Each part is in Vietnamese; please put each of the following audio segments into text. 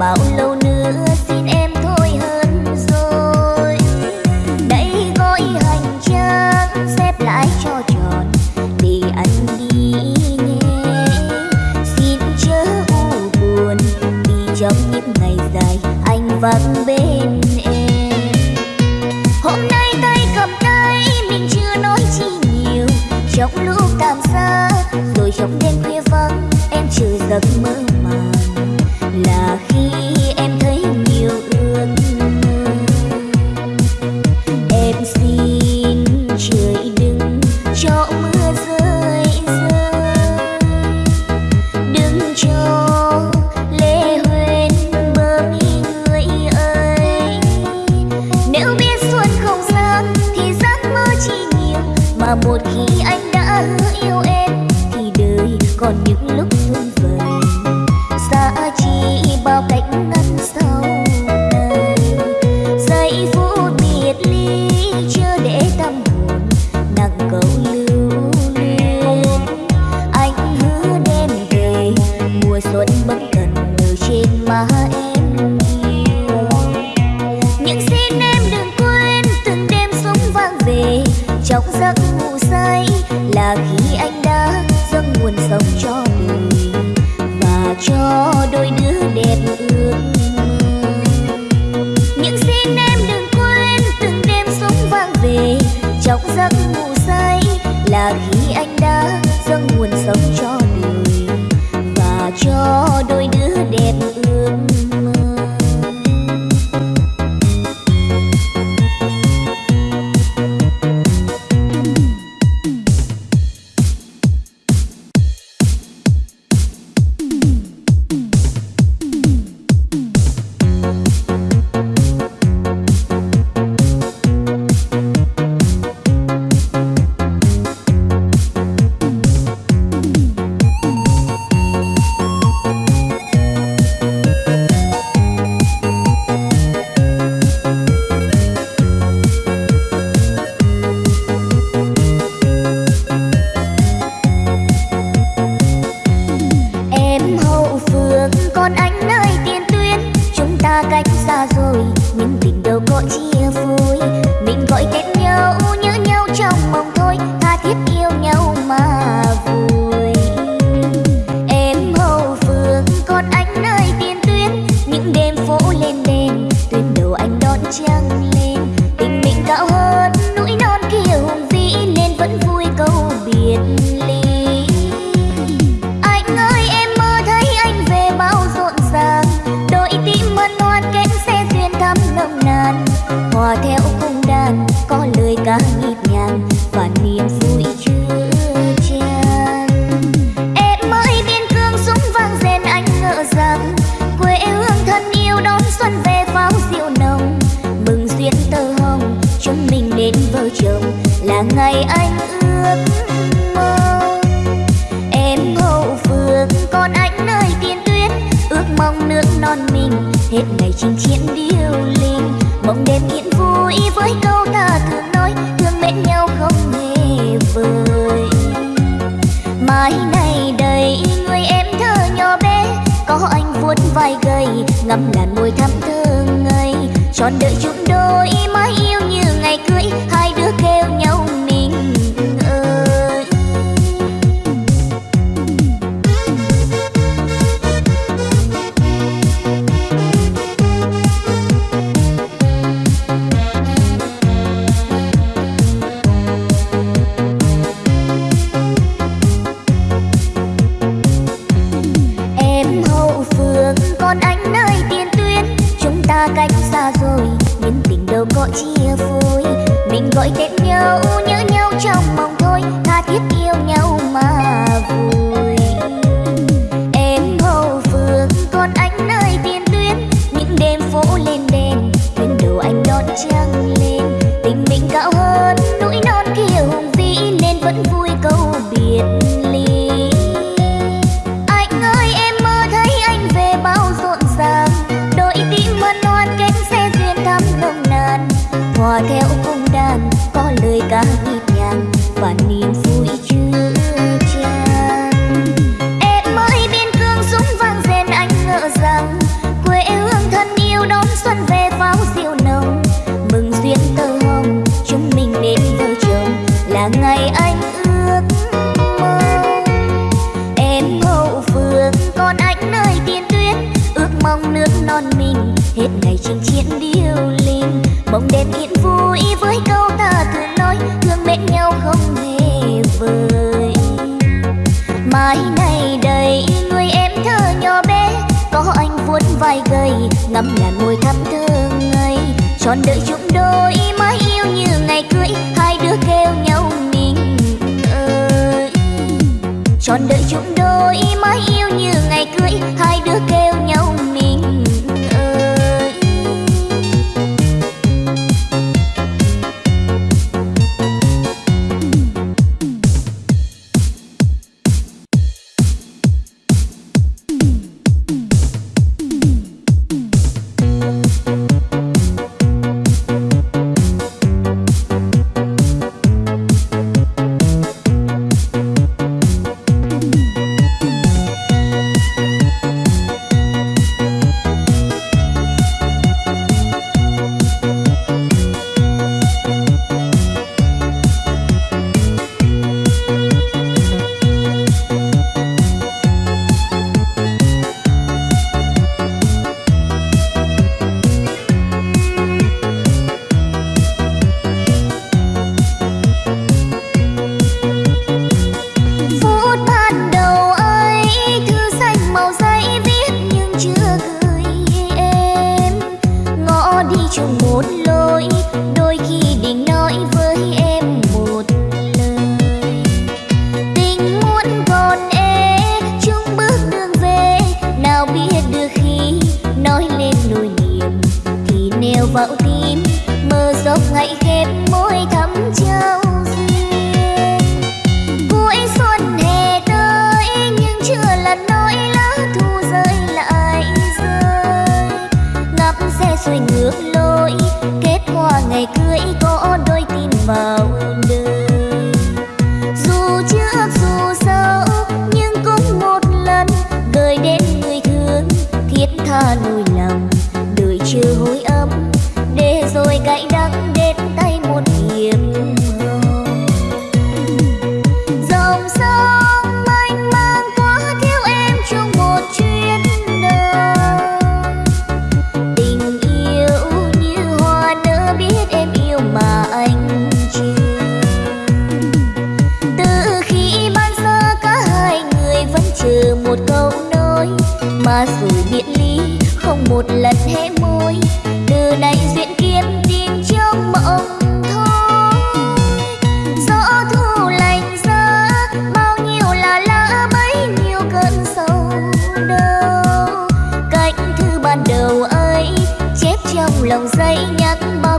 bao lâu vai gầy, ngắm ngàn môi thắm thương ngây. Tròn đợi chúng đôi mãi yêu như ngày cưới, hai đứa kêu nhau mình ơi. Tròn đợi chúng đôi mãi yêu như ngày cưới, hai đứa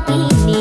kini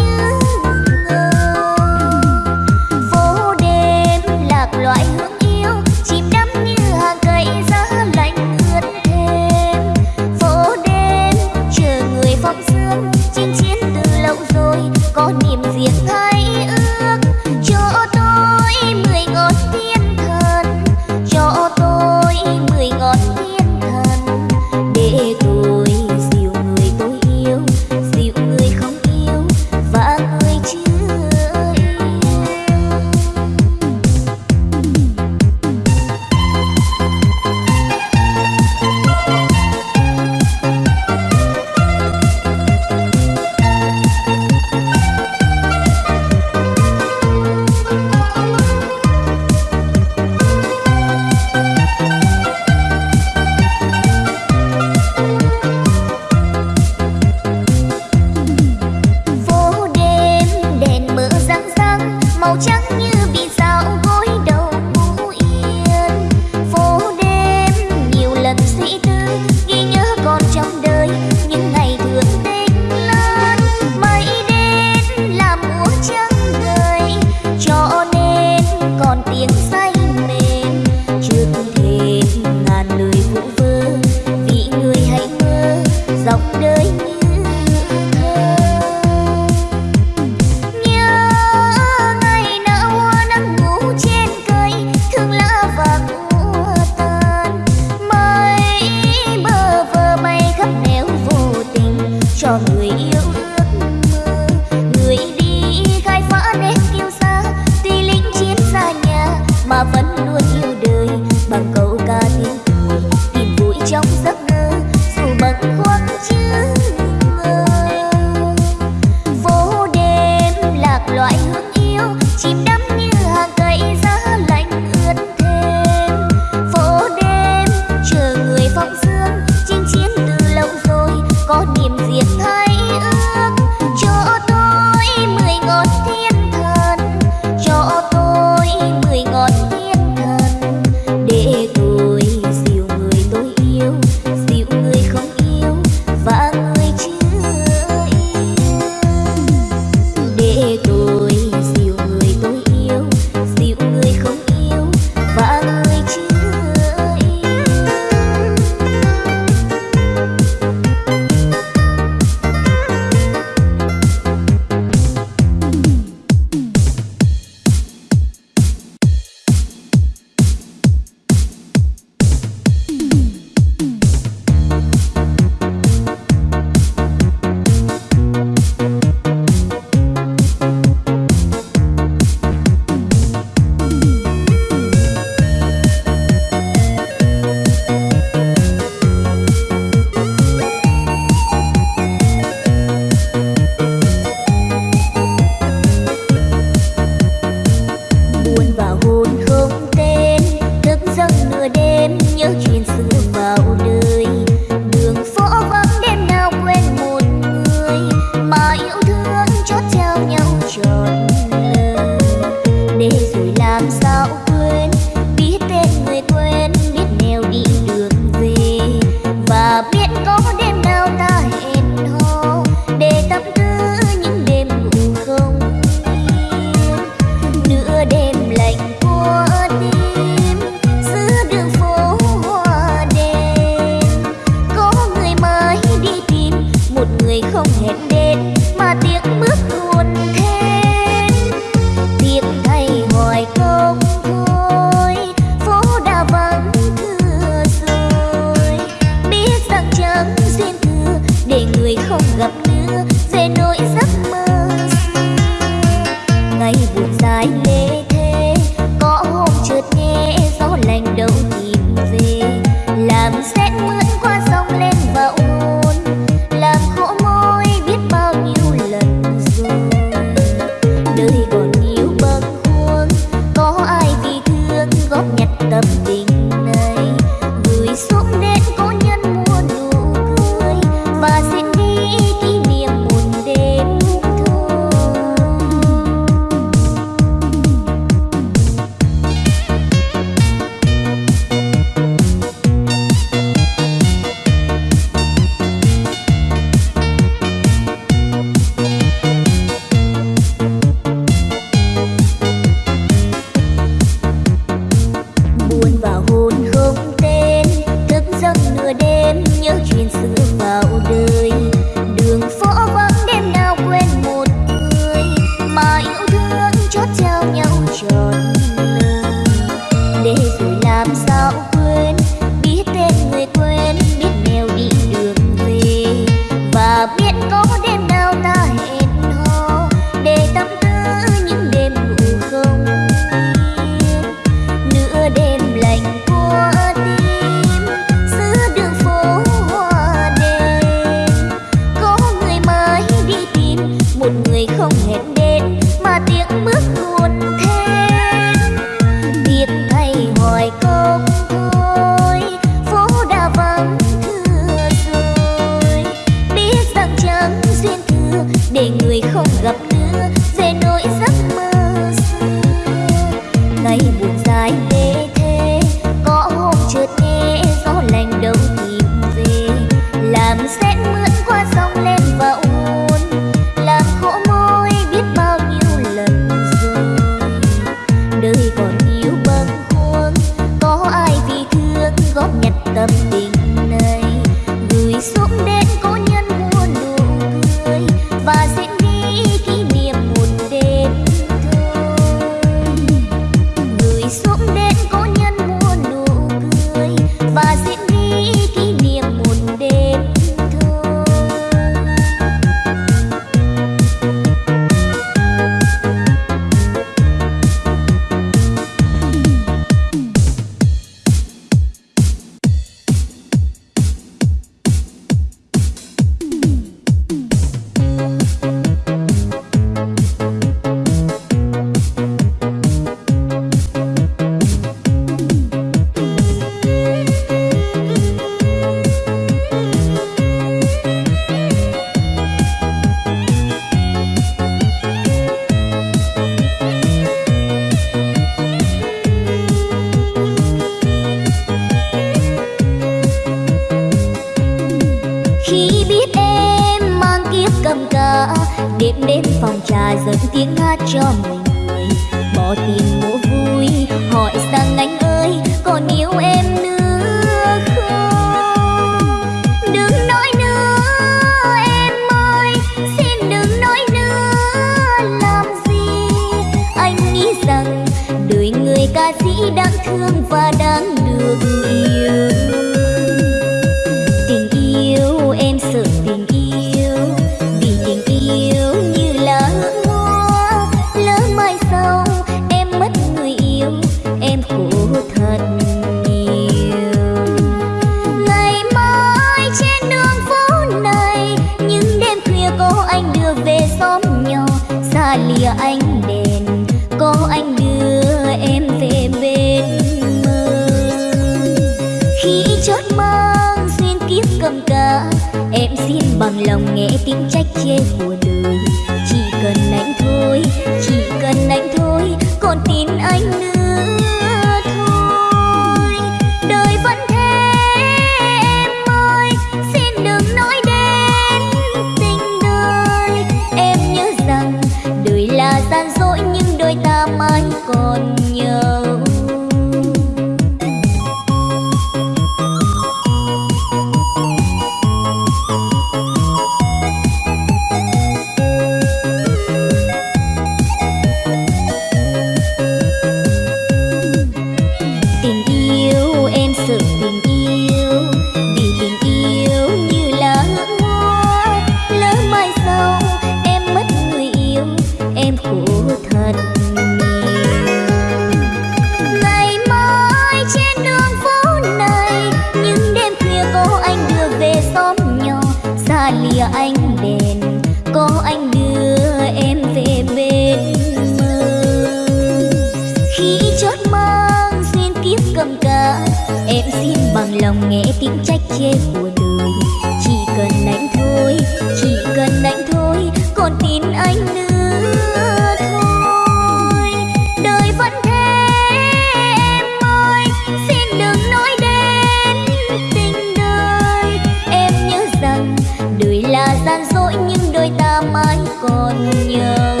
gian dỗi nhưng đôi ta mãi còn nhớ.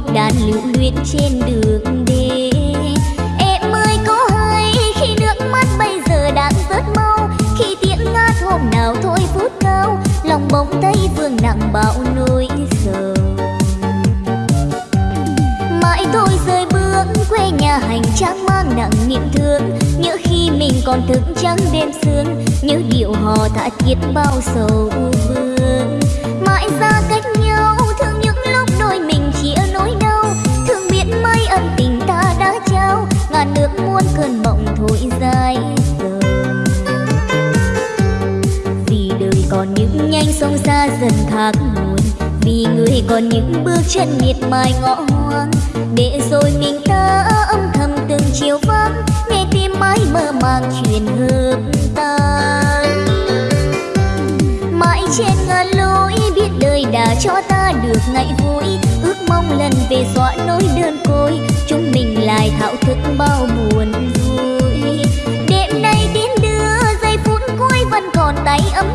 nhịp đàn lưu luyến trên đường đê em ơi, có hay khi nước mắt bây giờ đang rớt mau? Khi tiếng ngát hôm nào thôi phút cao lòng bóng thấy vương nặng bão nỗi sầu mãi tôi rơi bước, quê nhà hành trang mang nặng niềm thương. Nhớ khi mình còn thức trắng đêm sương, nhớ điệu hò thả thiết bao sầu vương. Những nhanh sông xa dần thác nguồn. Vì người còn những bước chân miệt mài ngõ hoang. Để rồi mình ta âm thầm từng chiều vắng. Nghe tim mãi mơ màng truyền hợp tan mãi trên ngàn lối biết đời đã cho ta được ngày vui. Ước mong lần về dọa nỗi đơn côi. Chúng mình lại thạo thức bao buồn vui. Đêm nay tiến đưa giây phút cuối vẫn còn tay ấm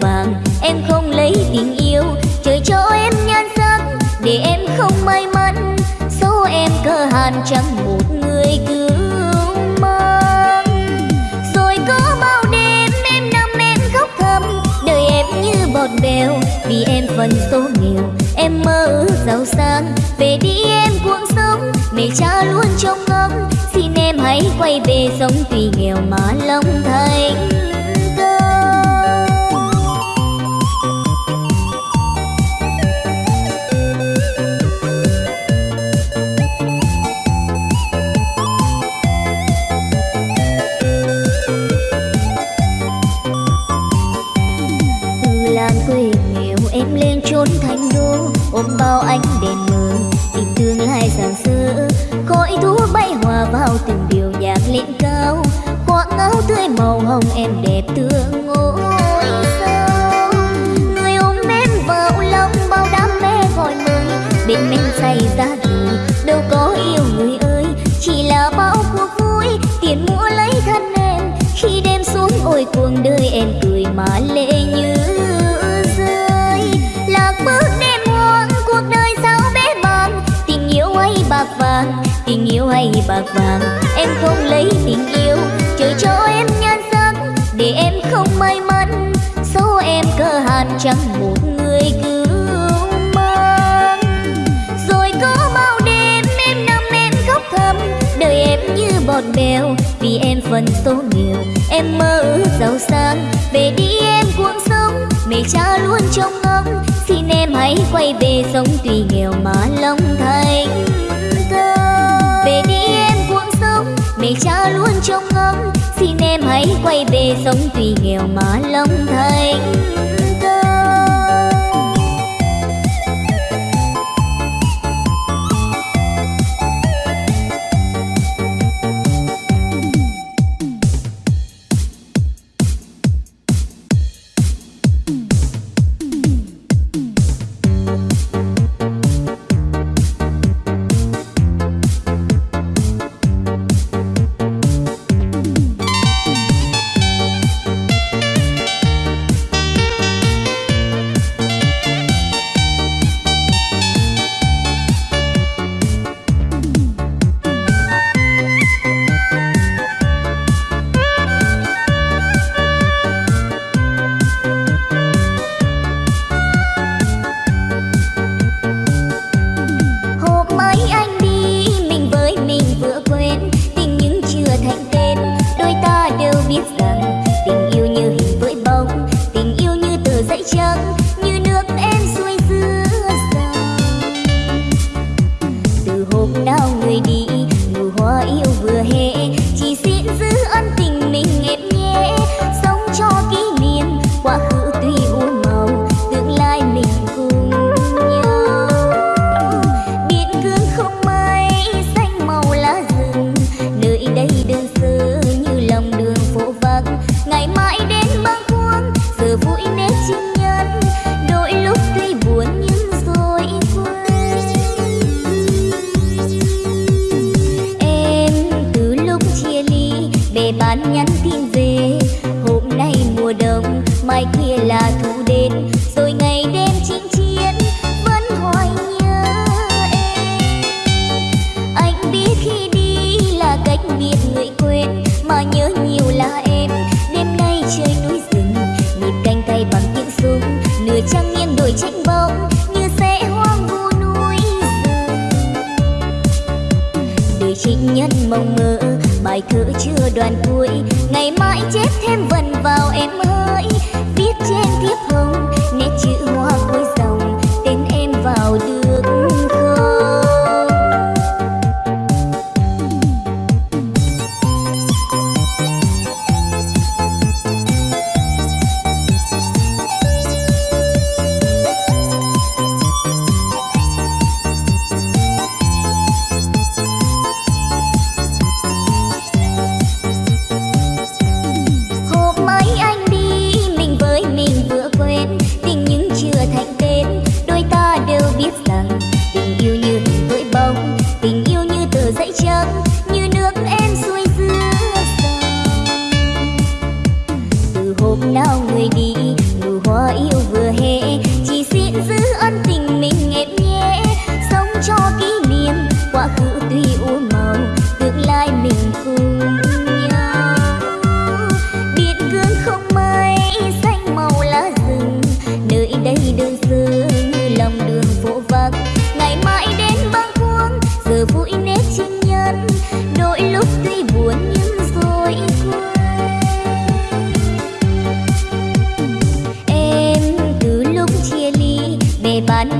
vàng. Em không lấy tình yêu, trời cho em nhan sắc, để em không may mắn. Số em cơ hàn chẳng một người cứu mang. Rồi có bao đêm em nằm em khóc thầm, đời em như bọt bèo. Vì em phần số nghèo em mơ giàu sang. Về đi em cuộc sống, mẹ cha luôn trông ngóng. Xin em hãy quay về sống tùy nghèo mà lòng thành. em đẹp tựa ngôi sao người ôm em vào lòng bao đam mê gọi mời. Bên mình say ra thì đâu có yêu người ơi. Chỉ là bao cuộc vui, tiền mua lấy thân em. Khi đêm xuống ôi cuồng đời em cười mà lệ như rơi. Lạc bước đêm hoang, cuộc đời sao bé bằng tình yêu ấy bạc vàng. Em không lấy tình yêu, Trời cho em không may mắn số em cơ hàn chẳng một người cứu mang. Rồi có bao đêm em nằm em khóc thầm đời em như bọt bèo vì em phần số nhiều, em mơ giàu sang. Về đi em cuồng sống mẹ cha luôn trông ngóng. Xin em hãy quay về sống tùy nghèo mà lòng thành thơ về đi em cuồng sống mẹ cha luôn trông ngóng xin em hãy quay về sống tuy nghèo mà lòng thành.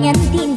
nhanh tin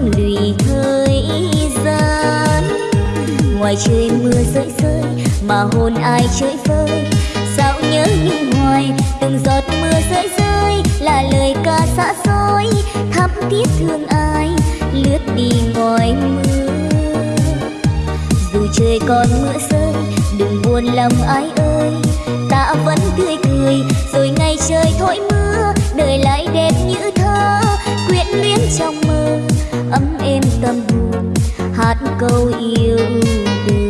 thơm lùi thời gian ngoài trời mưa rơi rơi mà hồn ai chơi vơi. Sao nhớ nhung hoài từng giọt mưa rơi rơi là lời ca xa xôi thắm thiết thương ai lướt đi ngoài mưa. Dù trời còn mưa rơi, đừng buồn lòng ai ơi. Ta vẫn tươi cười, rồi ngày trời thổi mưa, đời lại đẹp như thơ tâm hát câu yêu đương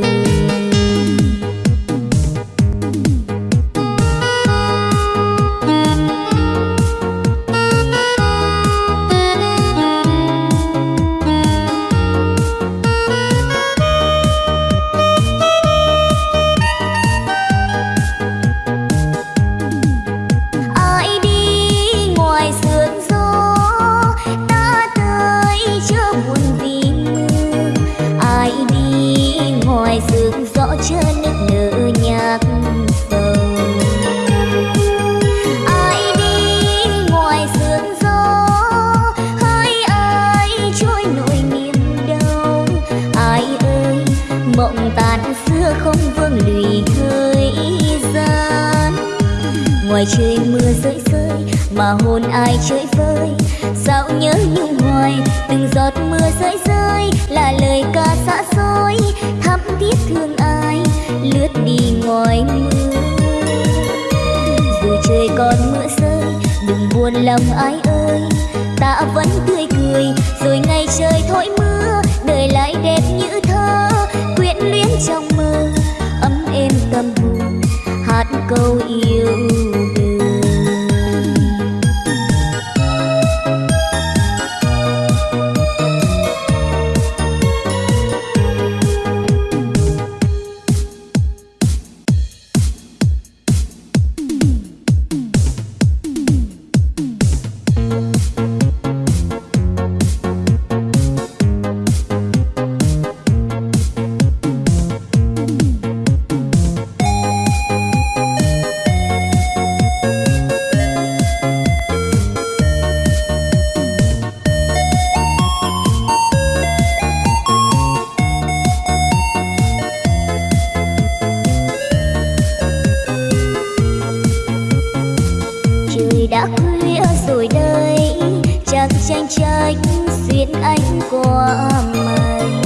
duyên anh của mình.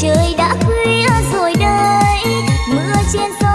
Trời đã khuya rồi đây mưa trên sông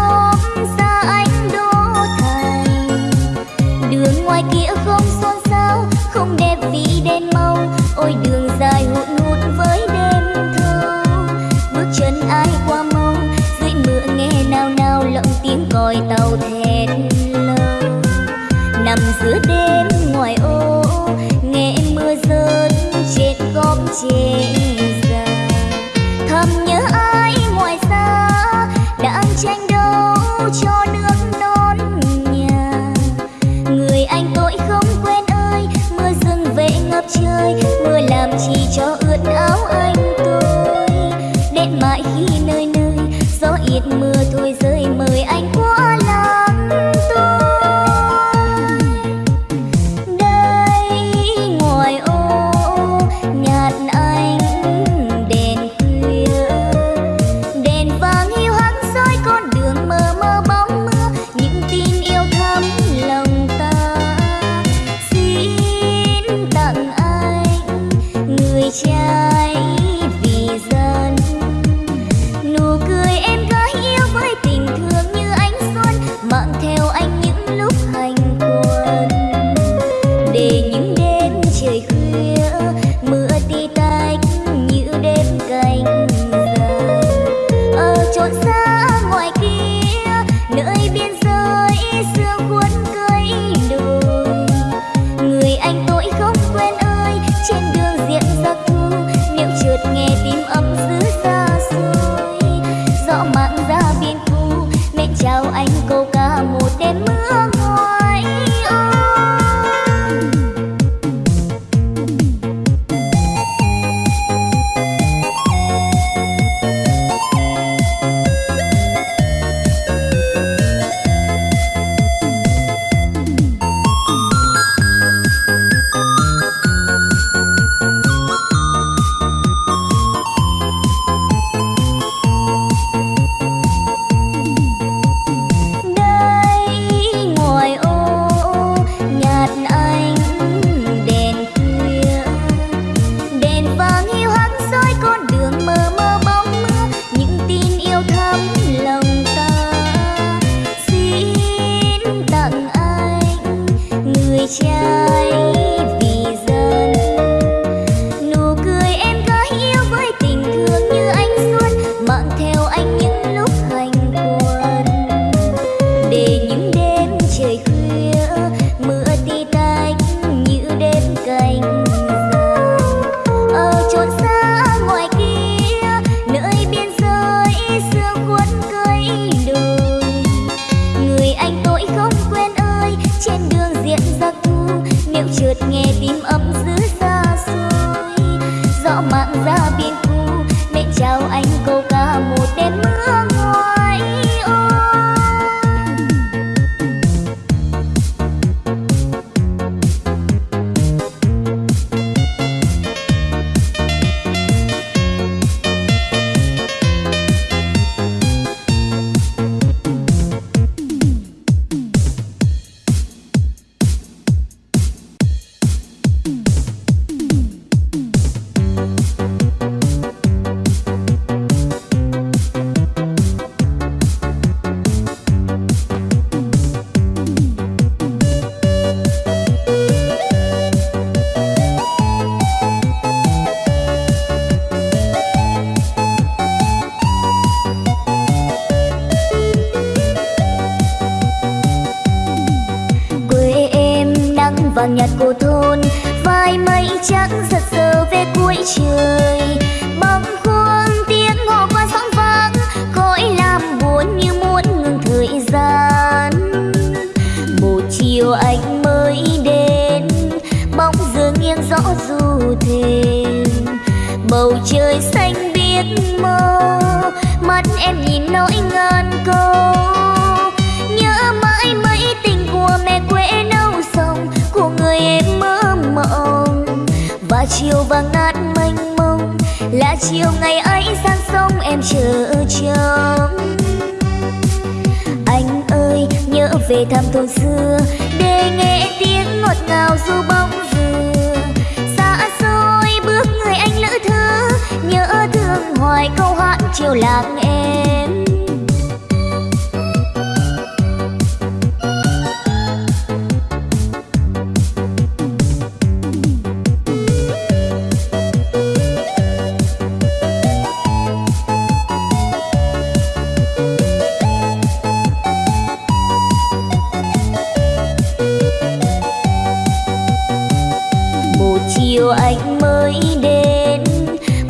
chiều anh mới đến.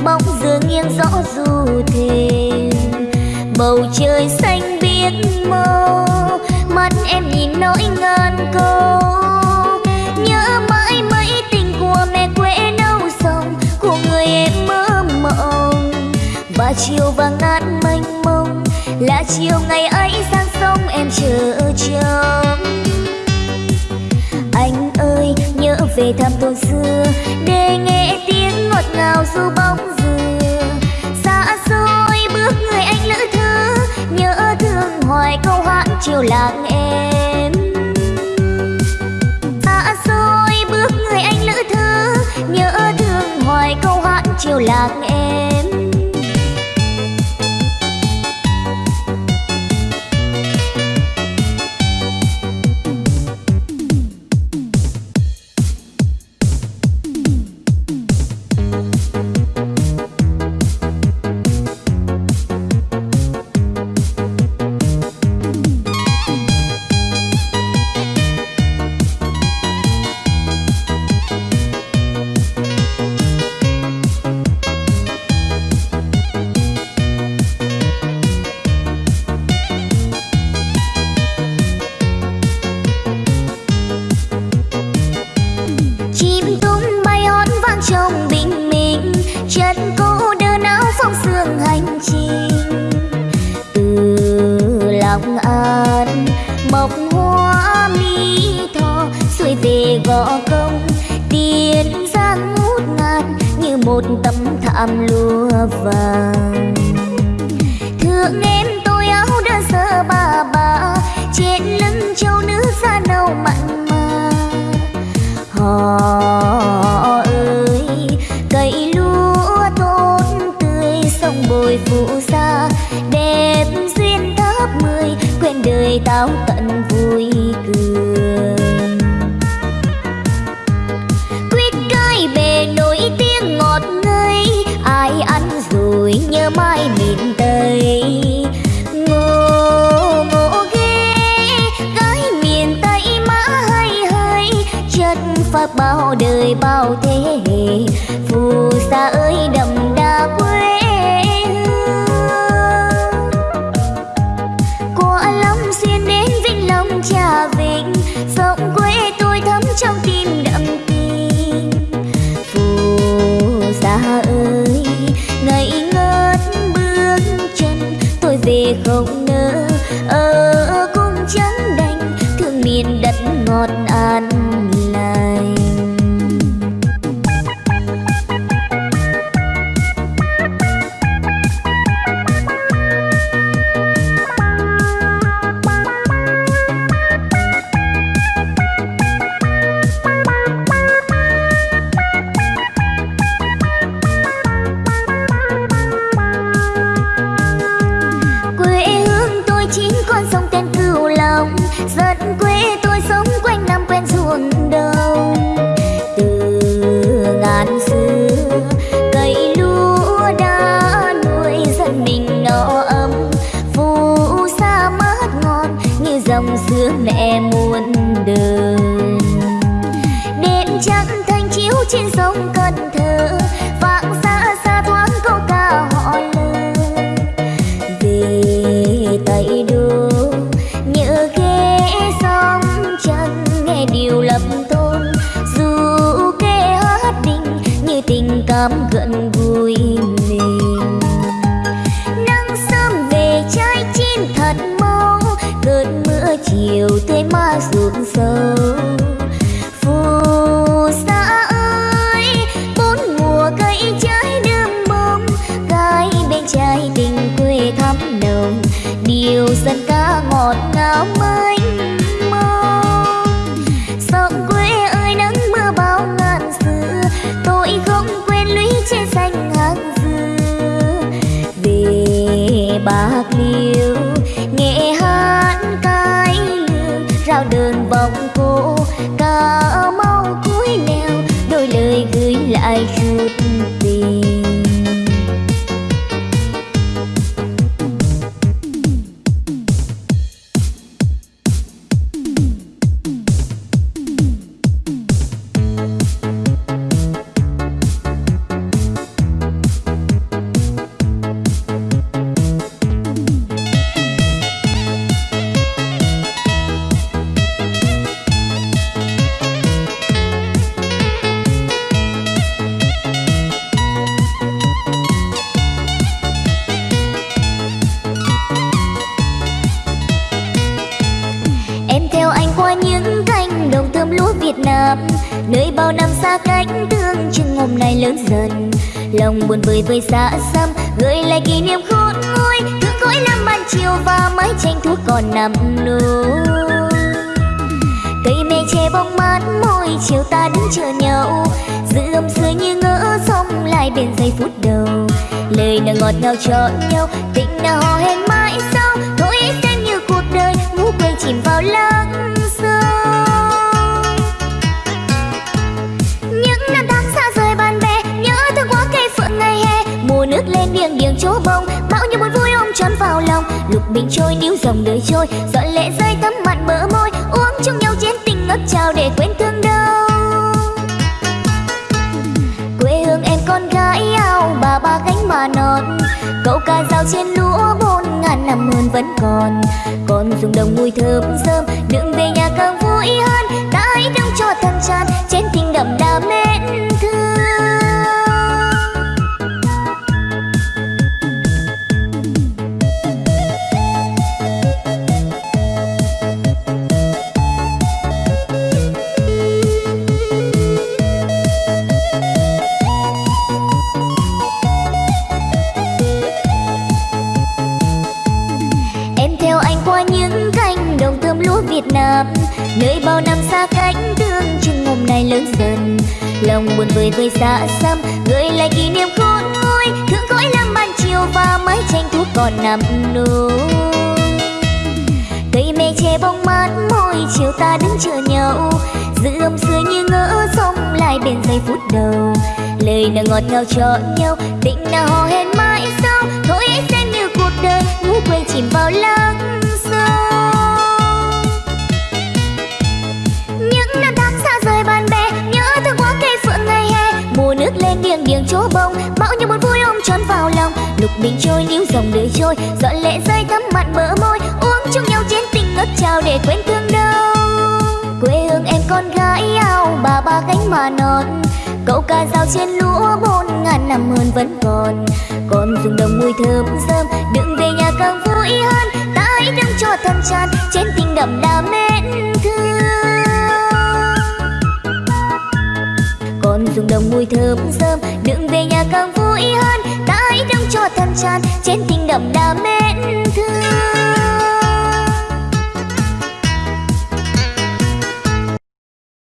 Bóng dương nghiêng rõ du thềm. Bầu trời xanh biếc màu mắt em nhìn nỗi ngàn câu. Nhớ mãi mấy tình của mẹ quê đâu xong của người em mơ mộng. Và chiều vàng ngát mênh mông, là chiều ngày ấy sang sông em chờ trông về thăm tôi xưa, để nghe tiếng ngọt ngào du bóng dừa xa xôi bước người anh lữ thứ nhớ thương hoài câu hát chiều làng em. Xa xôi bước người anh lữ thứ nhớ thương hoài câu hát chiều làng em. năm xa cách tương chừng hôm nay lớn dần. Lòng buồn vơi vơi xa xăm, gợi lại kỷ niệm khôn nguôi. Thương cõi năm ban chiều và mái tranh thuốc còn nằm nôi cây mê che bóng mát, môi chiều ta đứng chờ nhau giữ âm xưa như ngỡ xong lại bên giây phút đầu. Lời nào ngọt ngào cho nhau, tình nào hò hẹn mãi sau. Thôi xem như cuộc đời, ngủ quên chìm vào lâu. mình trôi, níu dòng đời trôi. Dọn lệ rơi, thấm mặn, bỡ môi. Uống chung nhau chén tình ngất trao để quên thương đau. Quê hương em con gái ao bà, ba gánh mà non. Câu ca dao trên lúa bốn ngàn năm hơn vẫn còn. Còn dùng đồng mùi thơm thơm đường về nhà càng vui hơn. Tay hãy đông cho thân tràn chén tình đậm đà mến thương buồn vơi vơi xa xăm. Gợi lại kỷ niệm khôn nguôi thương cõi làm ban chiều và mái tranh thuốc còn nằm nôi cây me che bóng mát, môi chiều ta đứng chờ nhau giữ âm xưa như ngỡ sông lại bên giây phút đầu. Lời nào ngọt ngào cho nhau, tình nào hò hẹn mãi sau. Thôi hãy xem như cuộc đời ngủ quên chìm vào lắng nghiêng nghiêng chỗ bông. Mão như một vui ôm tròn vào lòng. Lục bình trôi, níu dòng đời trôi. Dọn lệ rơi thấm mặt bờ môi. Uống chung nhau trên tình ngất trao để quên thương đau. Quê hương em con gái ao bà, ba gánh mà non. Câu ca dao trên lúa bốn ngàn năm hơn vẫn còn. Còn dùng đồng mùi thơm thơm đừng về nhà càng vui hơn. Ta hãy thương cho thân tràn trên tình đậm đà mến thương. Đồng mùi thơm thơm, đừng về nhà càng vui hơn ta hãy cho thân tràn trên tình đậm đà mến thương.